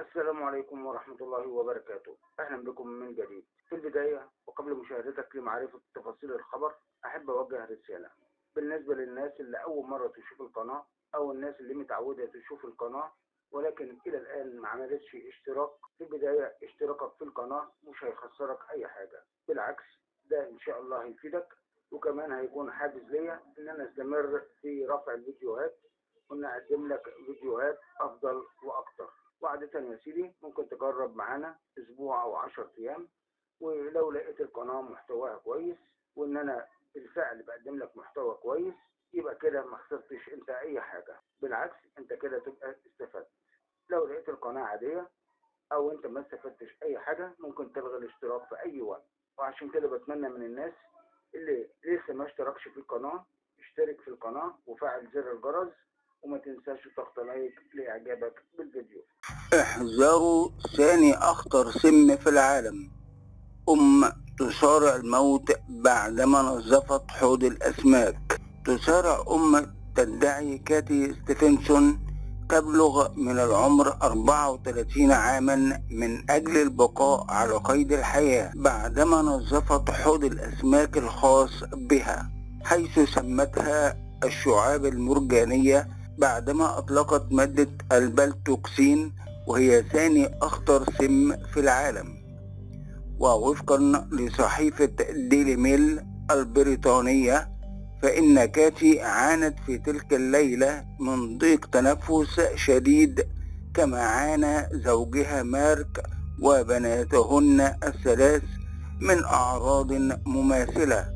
السلام عليكم ورحمة الله وبركاته. أهلا بكم من جديد. في البداية وقبل مشاهدتك لمعرفة تفاصيل الخبر أحب أوجه رسالة. بالنسبة للناس اللي أول مرة تشوف القناة أو الناس اللي متعودة تشوف القناة ولكن إلى الآن ما عملتش اشتراك في البداية اشتراكك في القناة مش هيخسرك أي حاجة. بالعكس ده إن شاء الله هيفيدك وكمان هيكون حافز ليا إن أنا أستمر في رفع الفيديوهات وإن أقدم لك فيديوهات أفضل وأكتر. وعادة يا سيدي ممكن تجرب معانا أسبوع أو عشر أيام ولو لقيت القناة محتواها كويس وإن أنا بالفعل بقدم لك محتوى كويس يبقى كده ما خسرتش أنت أي حاجة. بالعكس أنت كده تبقى استفدت. لو لقيت القناة عادية أو أنت ما استفدتش أي حاجة ممكن تلغي الاشتراك في أي وقت. وعشان كده بتمنى من الناس اللي لسه ما اشتركش في القناة اشترك في القناة وفعل زر الجرس وما تنساش تضغط like لإعجابك بالفيديو. احذروا ثاني أخطر سم في العالم. أم تصارع الموت بعدما نظفت حوض الأسماك. تصارع أم تدعي كاتي ستيفنسون تبلغ من العمر 34 عاما من أجل البقاء على قيد الحياة بعدما نظفت حوض الأسماك الخاص بها حيث سمتها الشعاب المرجانية بعدما أطلقت مادة البلتوكسين وهي ثاني أخطر سم في العالم. ووفقا لصحيفة ديلي ميل البريطانية فإن كاتي عانت في تلك الليلة من ضيق تنفس شديد كما عانى زوجها مارك وبناتهن الثلاث من أعراض مماثلة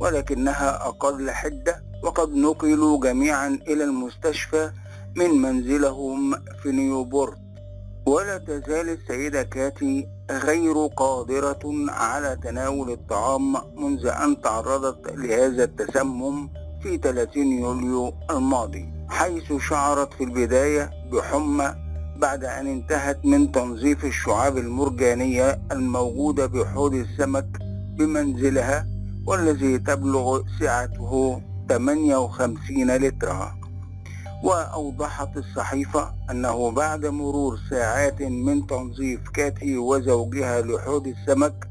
ولكنها أقل حدة وقد نقلوا جميعا إلى المستشفى من منزلهم في نيوبورت. ولا تزال السيدة كاتي غير قادرة على تناول الطعام منذ أن تعرضت لهذا التسمم في 30 يوليو الماضي حيث شعرت في البداية بحمى بعد أن انتهت من تنظيف الشعاب المرجانية الموجودة بحوض السمك بمنزلها والذي تبلغ سعته 58 لترا. وأوضحت الصحيفة أنه بعد مرور ساعات من تنظيف كاتي وزوجها لحوض السمك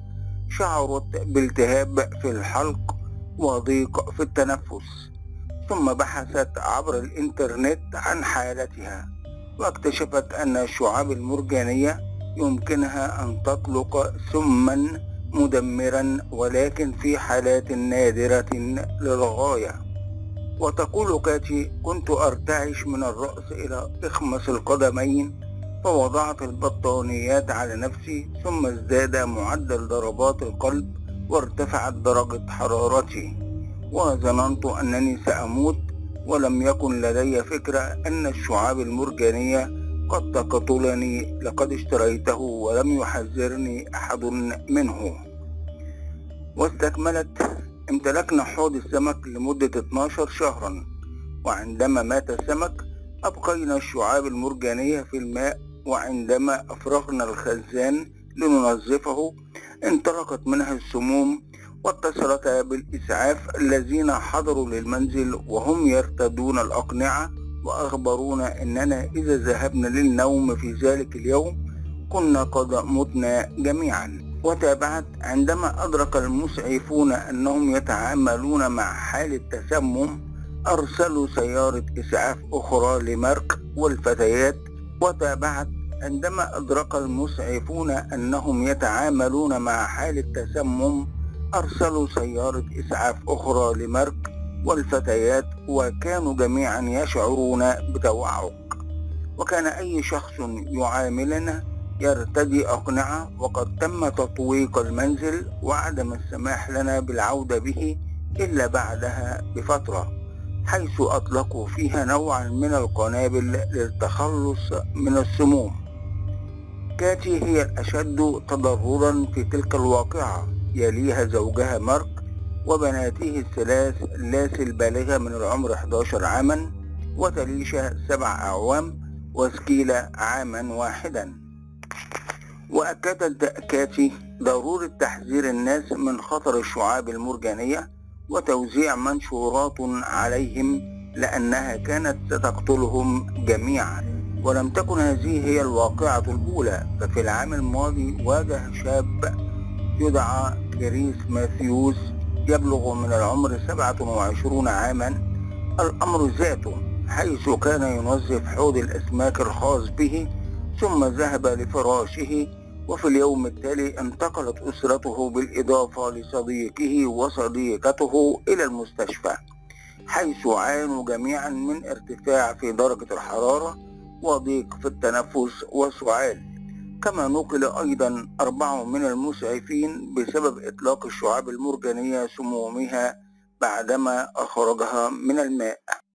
شعرت بالتهاب في الحلق وضيق في التنفس ثم بحثت عبر الإنترنت عن حالتها واكتشفت أن الشعاب المرجانية يمكنها أن تطلق سما مدمرا ولكن في حالات نادرة للغاية. وتقول كاتي كنت أرتعش من الرأس إلى إخمص القدمين. فوضعت البطانيات على نفسي ثم ازداد معدل ضربات القلب وارتفعت درجة حرارتي. وظننت أنني سأموت ولم يكن لدي فكرة أن الشعاب المرجانية قد تقتلني لقد اشتريته ولم يحذرني أحد منه. واستكملت امتلكنا حوض السمك لمدة 12 شهرا وعندما مات السمك أبقينا الشعاب المرجانية في الماء وعندما أفرغنا الخزان لننظفه انطلقت منها السموم واتصلتا بالإسعاف الذين حضروا للمنزل وهم يرتدون الأقنعة وأخبرونا أننا إذا ذهبنا للنوم في ذلك اليوم كنا قد متنا جميعا. وتابعت عندما أدرك المسعفون أنهم يتعاملون مع حالة تسمم أرسلوا سيارة إسعاف أخرى لمرك والفتيات. وتابعت عندما أدرك المسعفون أنهم يتعاملون مع حالة تسمم أرسلوا سيارة إسعاف أخرى لمرك والفتيات وكانوا جميعا يشعرون بتوعك. وكان أي شخص يعاملنا يرتدي أقنعة وقد تم تطويق المنزل وعدم السماح لنا بالعودة به إلا بعدها بفترة حيث أطلقوا فيها نوعا من القنابل للتخلص من السموم. كاتي هي الأشد تضررا في تلك الواقعة. يليها زوجها مارك وبناته الثلاث لاسي البالغة من العمر 11 عاما وتليشا سبع أعوام وسكيلة عاما واحدا. وأكدت كاتي ضرورة تحذير الناس من خطر الشعاب المرجانية وتوزيع منشورات عليهم لأنها كانت ستقتلهم جميعا. ولم تكن هذه هي الواقعة الأولى ففي العام الماضي واجه شاب يدعى كريس ماثيوس يبلغ من العمر 27 عاما. الأمر ذاته حيث كان ينظف حوض الأسماك الخاص به ثم ذهب لفراشه وفي اليوم التالي انتقلت أسرته بالإضافة لصديقه وصديقته إلى المستشفى حيث عانوا جميعا من ارتفاع في درجة الحرارة وضيق في التنفس وسعال. كما نقل أيضا أربعة من المسعفين بسبب إطلاق الشعاب المرجانية سمومها بعدما أخرجها من الماء.